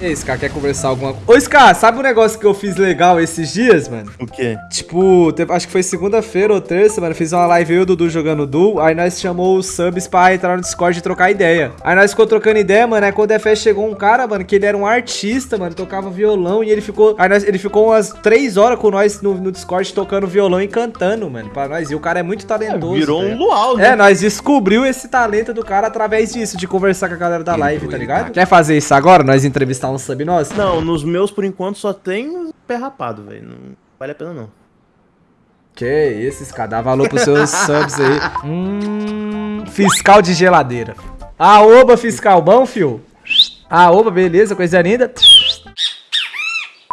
E aí, Scar, quer conversar alguma coisa? Ô, Scar, sabe um negócio que eu fiz legal esses dias, mano? O quê? Tipo, acho que foi segunda-feira ou terça, mano. Fiz uma live eu e o Dudu jogando Duel. Aí nós chamou os subs pra entrar no Discord e trocar ideia. Aí nós ficou trocando ideia, mano. Aí quando o DFS chegou um cara, mano, que ele era um artista, mano. Tocava violão e ele ficou. Aí nós- ele ficou umas três horas com nós no, no Discord tocando violão e cantando, mano. Pra nós. E o cara é muito talentoso. Virou um velho. luau, né? É, nós descobriu esse talento do cara através disso, de conversar com a galera da live, tá ligado? Quer fazer isso agora? Nós entrevistar um sub nosso? Não, nos meus, por enquanto, só tem pé rapado, velho. Não vale a pena, não. Que isso, Scar, dá valor pros seus subs aí. Hum, fiscal de geladeira. Aoba, fiscal, bom, fio? Aoba, beleza, coisa linda.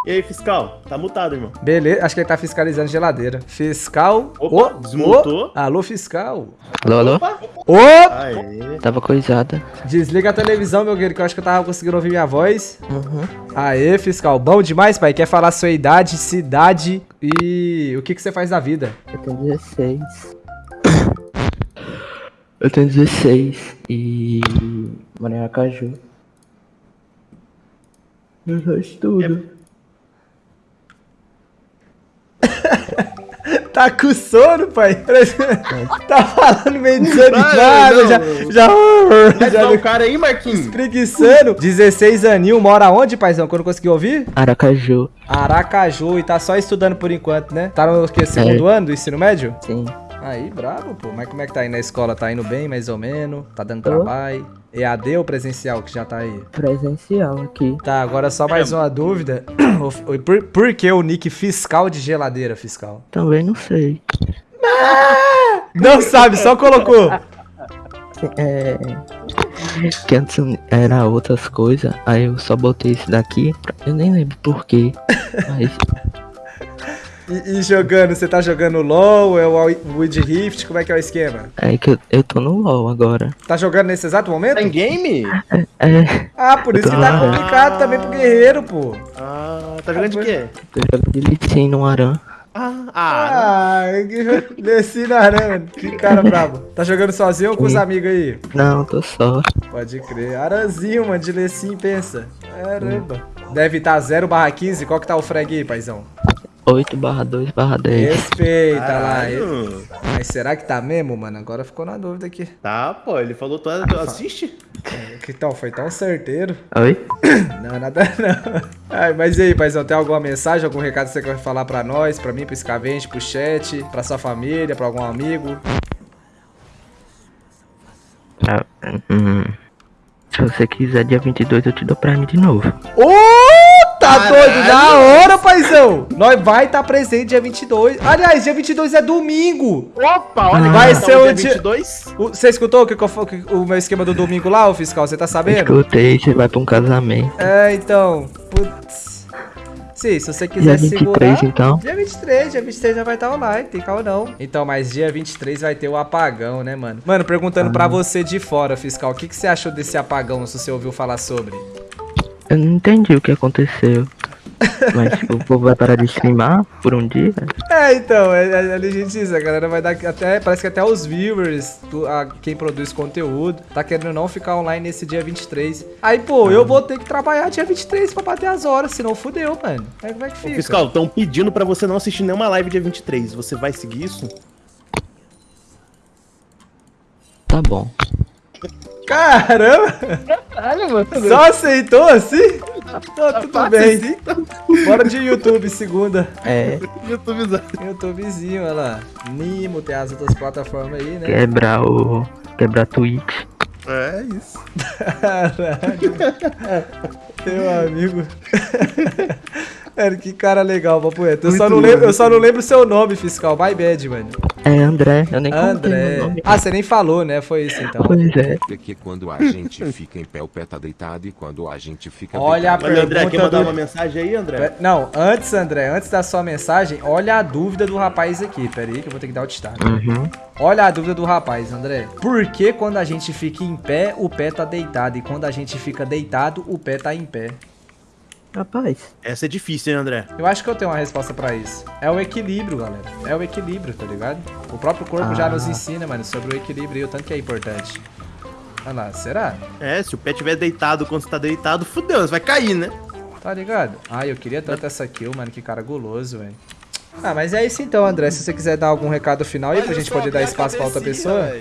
E aí, fiscal? Tá mutado, irmão. Beleza, acho que ele tá fiscalizando geladeira. Fiscal. Opa, Ô, desmutou. ô, alô, fiscal. Alô, alô? Ô, Aê. Tava coisada. desliga a televisão, meu guerreiro, que eu acho que eu tava conseguindo ouvir minha voz. Uhum. Aê, fiscal, bom demais, pai. Quer falar sua idade, cidade e o que, que você faz da vida? Eu tenho 16. Eu tenho 16 e moro em. Eu só estudo. Tá com sono, pai? tá falando meio desanimado, já, já, já dar o cara aí, Marquinhos? preguiçando. 16 aninho, mora onde, paizão? Quando conseguiu ouvir? Aracaju, Aracaju, e tá só estudando por enquanto, né? Tá no que, segundo ano do ensino médio? sim. Aí, bravo, pô. Mas como é que tá aí na escola? Tá indo bem, mais ou menos? Tá dando Tô. trabalho? EAD ou presencial que já tá aí? Presencial aqui. Tá, agora só mais uma dúvida. Por, por que o nick fiscal de geladeira, fiscal? Também não sei. Não sabe, só colocou. É. Que antes era outras coisas, aí eu só botei esse daqui. Eu nem lembro porquê. Mas E, e jogando, você tá jogando LOL, é o Wood Rift, como é que é o esquema? é que eu, eu tô no LOL agora. Tá jogando nesse exato momento? Tá em game? É, Ah, por isso que tá complicado também pro guerreiro, pô. Ah, tá jogando de quê? tô jogando de Lee no Aran. Ah, ah. Ah, que- desci na arame. Que cara brabo. Tá jogando sozinho ou com os amigos aí? Não, tô só. Pode crer. Aranzinho, mano, de Lecim, pensa. Caramba. Deve estar 0 barra 15. Qual que tá o frag aí, paizão? 8 barra 2 barra 10. Respeita lá. Caralho. Mas será que tá mesmo, mano? Agora ficou na dúvida aqui. Tá, pô, ele falou tu, tu assiste? Que tal? Foi tão certeiro. Oi? Não, nada não. Ai, mas e aí, paizão, tem alguma mensagem, algum recado que você quer falar pra nós, pra mim, pro Scavenge, pro chat, pra sua família, pra algum amigo? Ah, hum. Se você quiser, dia 22 eu te dou Prime de novo. Ô, tá Caralho. doido? Da hora, paizão! Nós vai estar presente dia 22. Aliás, dia 22 é domingo. Opa, olha Vai que ser tá o dia dia- 22. O- Você escutou o, que o meu esquema do domingo lá, ô fiscal? Você tá sabendo? Escutei, você vai pra um casamento. É, então. Putz. Sim, se você Dia quiser 23, segurar. então. Dia 23, dia 23 já vai estar online, tem calma não. Então, mas dia 23 vai ter o apagão, né, mano? Mano, perguntando pra você de fora, fiscal, o que, que você achou desse apagão, se você ouviu falar sobre? Eu não entendi o que aconteceu. Mas tipo, o povo vai parar de streamar por um dia? É, então, é, é, a gente diz, a galera vai dar até, parece que até os viewers, tu- a, quem produz conteúdo, tá querendo não ficar online nesse dia 23. Aí, pô, eu vou ter que trabalhar dia 23 pra bater as horas, senão fudeu, mano. Aí como é que Ô, fica? Fiscal, estão pedindo pra você não assistir nenhuma live dia 23. Você vai seguir isso? Tá bom. Caramba! Caralho, mano. Só aceitou assim? Tá tudo Fácil bem. assim, tá? Bora de YouTube, segunda. É, YouTubezão. YouTubezinho, olha lá. Nimo, tem as outras plataformas aí, né? quebrar o. Quebrar Twitch. É isso. Caralho. Meu amigo. Mano, que cara legal, papo reto. Eu só, não lembro, eu só não lembro o seu nome, fiscal. My bad, mano. É André, eu nem André. Ah, você nem falou, né? Foi isso então. Pois é. Porque quando a gente fica em pé, o pé tá deitado, e quando a gente fica Olha deitado, Olha, André, quer Pergunta mandar do- uma mensagem aí, André? É, Não, antes, André, antes da sua mensagem, olha a dúvida do rapaz aqui. Pera aí que eu vou ter que dar o destaque. Uhum. Olha a dúvida do rapaz, André. Por que quando a gente fica em pé, o pé tá deitado? E quando a gente fica deitado, o pé tá em pé? Rapaz, Essa é difícil, hein, André? Eu acho que eu tenho uma resposta pra isso. É o equilíbrio, galera. É o equilíbrio, tá ligado? O próprio corpo já Ah. nos ensina, mano, sobre o equilíbrio e o tanto que é importante. Olha lá, será? É, se o pé tiver deitado quando você tá deitado, fudeu, você vai cair, né? Tá ligado? Ai, eu queria tanto essa kill, mano. Que cara guloso, velho. Ah, mas é isso então, André. Se você quiser dar algum recado final aí pra gente poder dar espaço pra outra pessoa.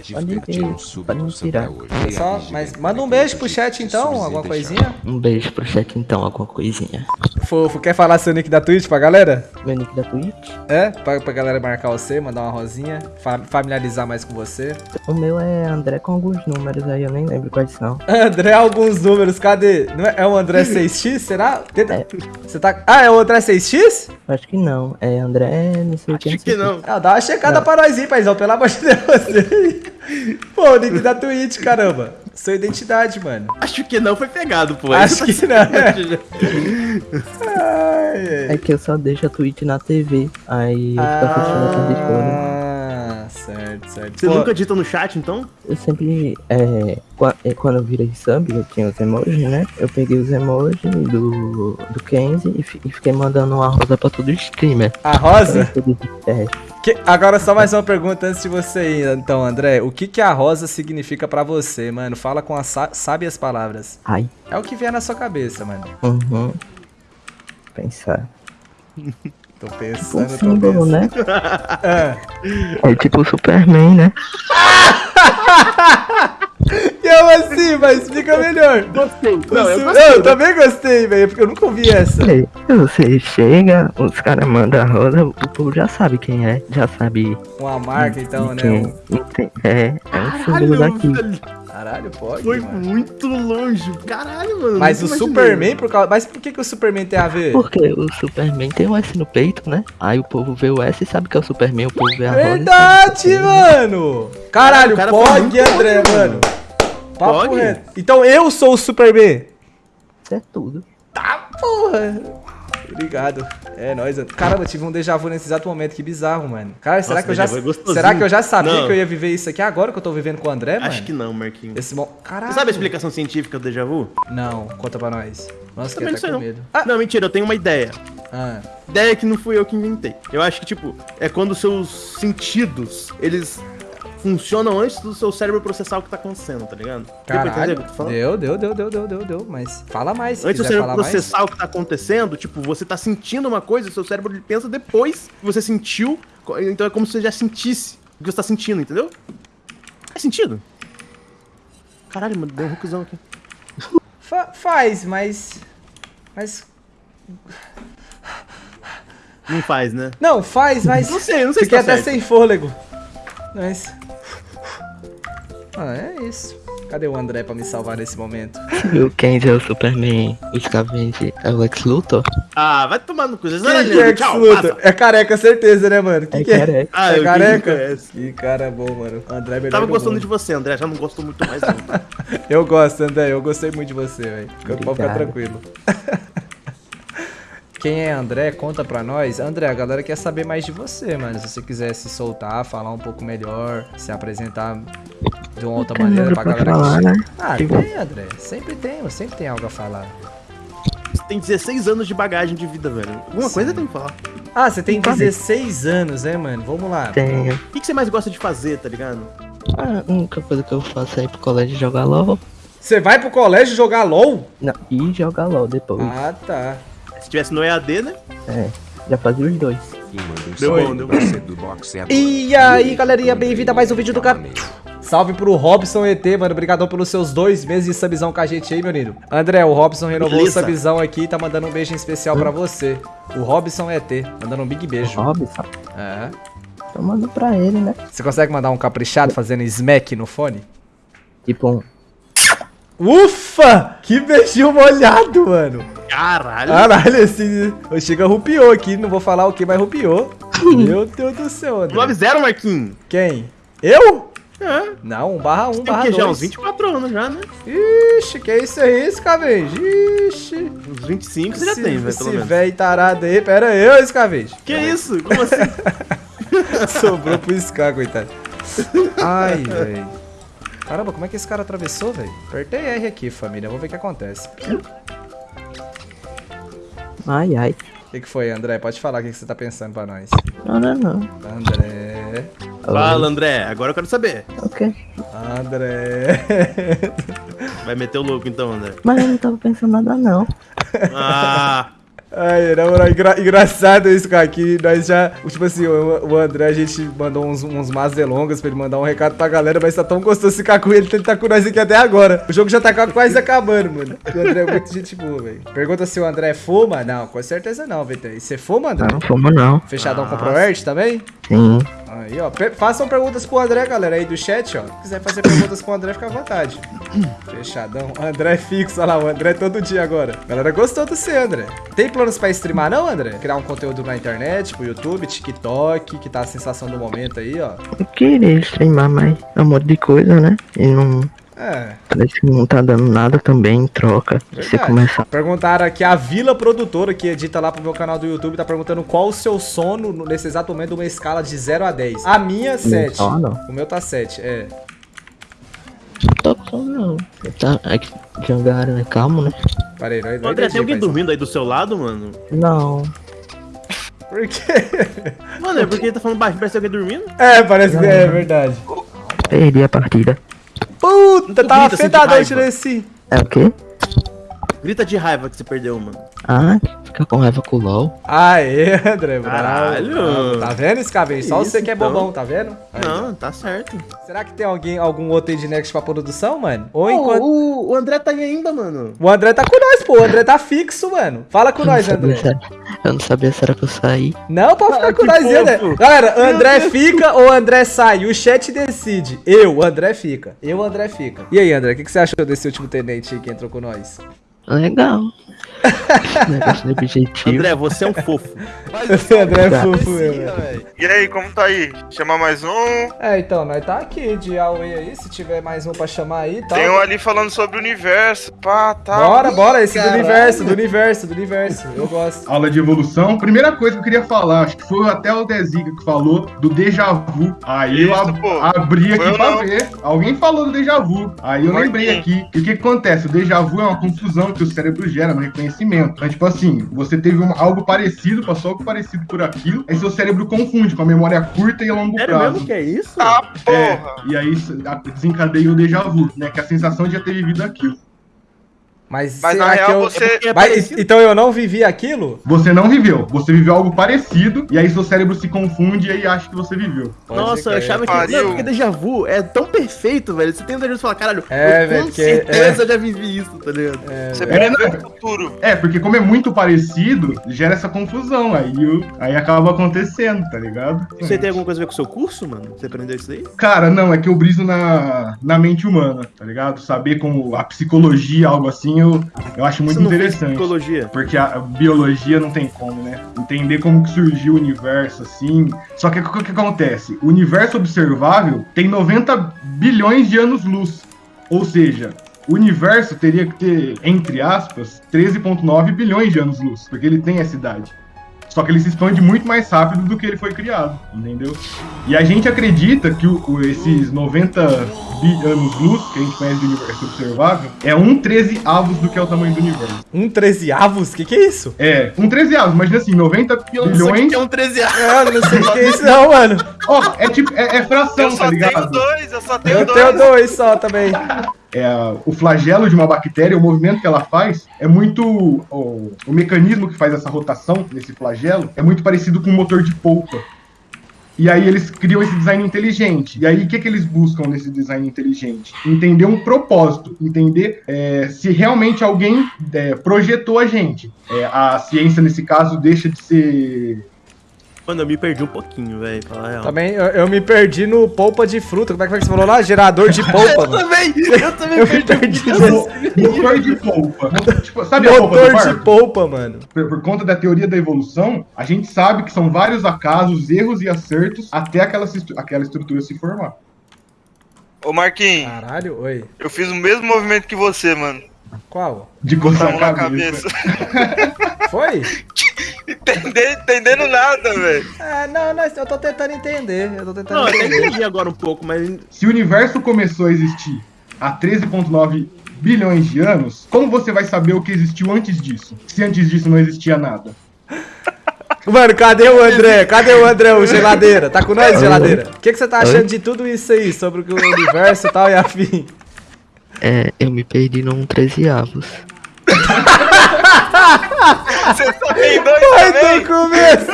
Só, mas manda um beijo pro chat então, alguma coisinha. Um beijo pro chat então, alguma coisinha. Fofo, quer falar seu nick da Twitch pra galera? Meu nick da Twitch? É? Pra, pra galera marcar você, mandar uma rosinha, fa- familiarizar mais com você. O meu é André com alguns números aí, eu nem lembro quais são. André, alguns números, cadê? Não é, é o André 6x, será? Tenta- É. Você tá. Ah, é o André 6x? Acho que não. É André, não sei o que. Acho que não. Ah, dá uma checada pra nós aí, paizão, pelo amor de Deus. Pô, o nick da Twitch, caramba. Sua identidade, mano. Acho que não foi pegado, pô. Acho que não. Ai, ai. É que eu só deixo a Twitch na TV. Aí eu fico assistindo essa Discord. Ah, certo, certo. Você Pô, nunca dita no chat, então? Eu sempre. É, é, quando eu virei sub, eu tinha os emojis, né? Eu peguei os emojis do, do Kenzie e, fi- fiquei mandando uma rosa pra todo streamer. A Rosa? Todo- É, Que- agora só mais uma pergunta antes de você ir, então, André. O que que a rosa significa pra você, mano? Fala com as sábias palavras. ai. É o que vier na sua cabeça, mano. Uhum. Pensar. Tô Um pensando, tô símbolo, pensando. né? Ah. É tipo o Superman, né? Como assim? Mas explica melhor. Gostei. Não, eu gostei. eu também gostei, velho, porque eu nunca ouvi essa. Você chega, os caras mandam a rosa, o povo já sabe quem é, já sabe Uma marca, então, né? quem. É, é um símbolo daqui. velho, Caralho, pode, Foi mano. muito longe. Caralho, mano. Mas o imaginei. Superman, por causa... Mas por que, que o Superman tem a ver? Porque o Superman tem um S no peito, né? Aí o povo vê o S e sabe que é o Superman, o povo vê a rosa. Verdade, é o mano! Caralho, cara pode, André, mano. mano. Papo Pode? reto. Então eu sou o Superman. Isso é tudo. Tá, porra. Obrigado. É nóis. Caramba, eu tive um déjà vu nesse exato momento. Que bizarro, mano. Cara, será Nossa, que eu já. é será que eu já sabia Não. que eu ia viver isso aqui agora que eu tô vivendo com o André, mano? Acho que não, Marquinhos. Esse mo... Caralho. Você sabe a explicação científica do déjà vu? Não, conta pra nós. Nossa, que não até sei com não. medo. Ah, não, mentira, eu tenho uma ideia. Ah, Ideia que não fui eu que inventei. Eu acho que, tipo, é quando seus sentidos, eles funcionam antes do seu cérebro processar o que tá acontecendo, tá ligado? Entender caralho. o falando? Deu, deu, deu, deu, deu, deu, deu. Mas fala mais. Antes do cérebro falar mais. processar o que tá acontecendo, tipo, você tá sentindo uma coisa, seu cérebro ele pensa depois que você sentiu, então é como se você já sentisse o que você tá sentindo, entendeu? Faz sentido? Caralho, mano, deu um hookzão aqui. Fa- faz, mas. Mas. Não faz, né? Não, faz, mas. Não sei, não sei se Fiquei tá até certo. sem fôlego. Mas. Ah, é isso. Cadê o André pra me salvar nesse momento? E o Kenzie é o Superman, o Scavenge é o Lex Luthor. Ah, vai tomar no cu. Vocês Quem não que é que tchau, luta? passa. É careca, certeza, né, mano? Quem É que é? careca. Ah, é careca? Que cara bom, mano. André é melhor Tava do gostando mundo. de você, André. Já não gosto muito mais, não. tá? Eu gosto, André. Eu gostei muito de você, velho. Pode ficar tranquilo. Quem é André, conta pra nós. André, a galera quer saber mais de você, mano. Se você quiser se soltar, falar um pouco melhor, se apresentar de uma outra maneira pra galera falar, que... né? Ah, tem, André. Sempre tem, sempre tem algo a falar. Você tem 16 anos de bagagem de vida, velho. Alguma Sim. coisa tem que falar. Ah, você tem Sabe? 16 anos, né, mano? Vamos lá. Tem. O que, que você mais gosta de fazer, tá ligado? A única coisa que eu faço é ir pro colégio jogar LOL. Você vai pro colégio jogar LOL? Não, e jogar LOL depois. Ah, tá. Se tivesse no EAD, né? É, já fazia os dois. Manda Deu bom, deu pra você do boxeador. E aí, galerinha, bem-vindo a mais um vídeo do canal. Salve pro Robson ET, mano. Obrigadão pelos seus dois meses de subzão com a gente aí, meu lindo. André, o Robson renovou Beleza. o subzão aqui e tá mandando um beijo em especial pra você. O Robson ET, mandando um big beijo. Robson, É. tô mandando pra ele, né? Você consegue mandar um caprichado fazendo smack no fone? Tipo um. Ufa! Que beijinho molhado, mano. Caralho. Caralho, esse. O Chica rupiou aqui, não vou falar o que, mas rupiou. Meu Deus do céu, André. 9-0, Marquinhos. Quem? Eu? É. Não, um barra um, Tem barra que já dois. uns 24 anos já, né? Ixi, que isso aí, Scavenge? Ixi. Uns 25 você já Esse- tem, velho, pelo Esse velho tarado aí, pera aí, ô Scavenge. Que isso? Como assim? Sobrou pro Scar, coitado. Ai, velho. Caramba, como é que esse cara atravessou, velho? Apertei R aqui, família. Vamos ver o que acontece. Ai, ai. O que, que foi, André? Pode falar o que, que você tá pensando pra nós. Não, não, não. André. Fala, André. Agora eu quero saber. Ok. André. Vai meter o louco então, André. Mas eu não tava pensando nada, não. Ah, Ai, na moral, engra- engraçado isso, cara, que nós já, tipo assim, o, o André, a gente mandou uns, uns más delongas pra ele mandar um recado pra galera, mas tá tão gostoso ficar com ele, ele tá com nós aqui até agora. O jogo já tá quase acabando, mano. O André é muito gente boa, velho. Pergunta se o André fuma? Não, com certeza não, VT. E você fuma, André? Não fumo, não. Fechadão com Ah. o ProErt também? Sim. Aí, ó. pe- façam perguntas pro André, galera, aí do chat, ó. Se quiser fazer perguntas pro André, fica à vontade. Fechadão. André é fixo, olha lá, o André é todo dia agora. Galera gostou do você, André. Tem planos pra streamar, não, André? Criar um conteúdo na internet, pro YouTube, TikTok, que tá a sensação do momento aí, ó. Eu queria streamar, mas é um monte de coisa, né? E não. É. Parece que não tá dando nada também em troca. Se você Verdade. começar. Perguntaram aqui, a Vila Produtora, que edita lá pro meu canal do YouTube, tá perguntando qual o seu sono no- nesse exato momento, uma escala de 0 a 10. A minha, 7. sono? O meu tá 7, é. Não tô com não. Tá aqui, Jangara, né? Calmo, né? Parei, não, não André, tem alguém dormindo aí do seu lado, mano? Não. Por quê? Mano, é porque ele tá falando baixo, parece alguém dormindo. É, parece que é verdade. Perdi a partida. Puta, tava grita assim de fedadão raiva. tirando esse. É o quê? Grita de raiva que você perdeu, mano. Ah, fica com raiva com o LOL. Aê, André, Caralho. bravo. Tá vendo, Scavenge? Só Isso, você que é então. bobão, tá vendo? Aí. Não, tá certo. Será que tem alguém, algum outro aí de Next pra produção, mano? Ou Pô, enquanto... o, o André tá aí ainda, mano. O André tá com nós, pô. O André tá fixo, mano. Fala com Eu nós, André. era- Eu não sabia se era pra eu sair. Não, pode ficar Ah, com nós, André. Galera, André fica ou André sai? O chat decide. Eu, André fica. Eu, André fica. E aí, André, o que, que você achou desse último tenente aí que entrou com nós? Legal. Negócio objetivo. André, você é um fofo. André é Tá. fofo, velho. E aí, como tá aí? Chamar mais um? É, então, nós tá aqui de Aue aí, se tiver mais um pra chamar aí tal. Tem um ali falando sobre o universo. Pá, tá. Bora, bora, esse do Caralho. universo, do universo, do universo. Eu gosto. Aula de evolução. Primeira coisa que eu queria falar, acho que foi até o Deziga que falou do déjà vu. Aí eu Isso, ab- pô. abri Foi aqui eu pra não. ver. Alguém falou do déjà vu. Aí eu Marquinhos. lembrei aqui. E o que, que acontece? O déjà vu é uma confusão que o cérebro gera no reconhecimento. Então, tipo assim, você teve um- algo parecido, passou algo parecido por aquilo, aí seu cérebro confunde com a memória curta e a longo Sério prazo. mesmo que é isso? Ah, É, porra. e aí isso desencadeia o déjà vu, né? Que é a sensação de já ter vivido aquilo. Mas, Mas na real eu... você. É Mas, parecido. então eu não vivi aquilo? Você não viveu, você viveu algo parecido, e aí seu cérebro se confunde e aí acha que você viveu. Pode Nossa, eu achava que. Não, porque déjà vu é tão perfeito, velho. Você tem um déjà vu e fala, caralho, É, eu velho, com porque- certeza já vivi isso, tá ligado? É, Você velho. prevê o futuro. É, porque como é muito parecido, gera essa confusão, aí, o- aí acaba acontecendo, tá ligado? Você tem alguma coisa a ver com o seu curso, mano? Você aprendeu isso daí? Cara, não, é que eu briso na, na mente humana, tá ligado? Saber como a psicologia, algo assim, eu, eu acho muito interessante. psicologia? Porque a a biologia não tem como, né? Entender como que surgiu o universo, assim. Só que o que, que acontece? O universo observável tem 90 bilhões de anos-luz. Ou seja, o universo teria que ter, entre aspas, 13,9 bilhões de anos-luz. Porque ele tem essa idade. Só que ele se expande muito mais rápido do que ele foi criado, entendeu? E a gente acredita que o- o- esses 90 bi- anos-luz, que a gente conhece do universo observável, é um 13 avos do que é o tamanho do universo. Um 13 avos? Que que é isso? É, um 13 avos, imagina assim, 90 bilhões. é um 13 anos. É, eu não sei o que é isso não, mano. Ó, é tipo, é, é fração, Eu tá só tenho ligado? dois, eu só tenho Eu dois. tenho dois só também. É, o flagelo de uma bactéria, o movimento que ela faz, é muito. O, o mecanismo que faz essa rotação nesse flagelo é muito parecido com um motor de polpa. E aí eles criam esse design inteligente. E aí o que, que eles buscam nesse design inteligente? Entender um propósito, entender é, se realmente alguém é, projetou a gente. É, a ciência, nesse caso, deixa de ser Mano, eu me perdi um pouquinho, velho. Falar a real. Também eu, eu me perdi no polpa de fruta. Como é que foi que você falou lá? Gerador de polpa, Eu também! Eu também Eu me perdi um perdi nesse motor de polpa. Tipo, sabe a polpa do motor barco? de polpa, mano. por, por conta da teoria da evolução, a gente sabe que são vários acasos, erros e acertos até aquela, aquela estrutura se formar. Ô Marquinhos, Caralho, oi. eu fiz o mesmo movimento que você, mano. Qual? De coçar mão a na cabeça. cabeça. Foi? Entendendo, entendendo nada, velho. É, não, não, eu tô tentando entender. Eu tô tentando Não, eu entender. entendi agora um pouco, mas Se o universo começou a existir há 13,9 bilhões de anos, como você vai saber o que existiu antes disso? Se antes disso não existia nada. Mano, cadê o André? Cadê o André, o geladeira? Tá com nós, geladeira? O que, que você tá achando Oi? de tudo isso aí, sobre o universo e tal e afim? É, eu me perdi num 13 avos. Você só tem dois Ai, também? do começo!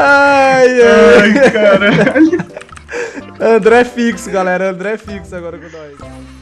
Ai, ai. Ai, caralho. André fixo, galera. André fixo agora com nós.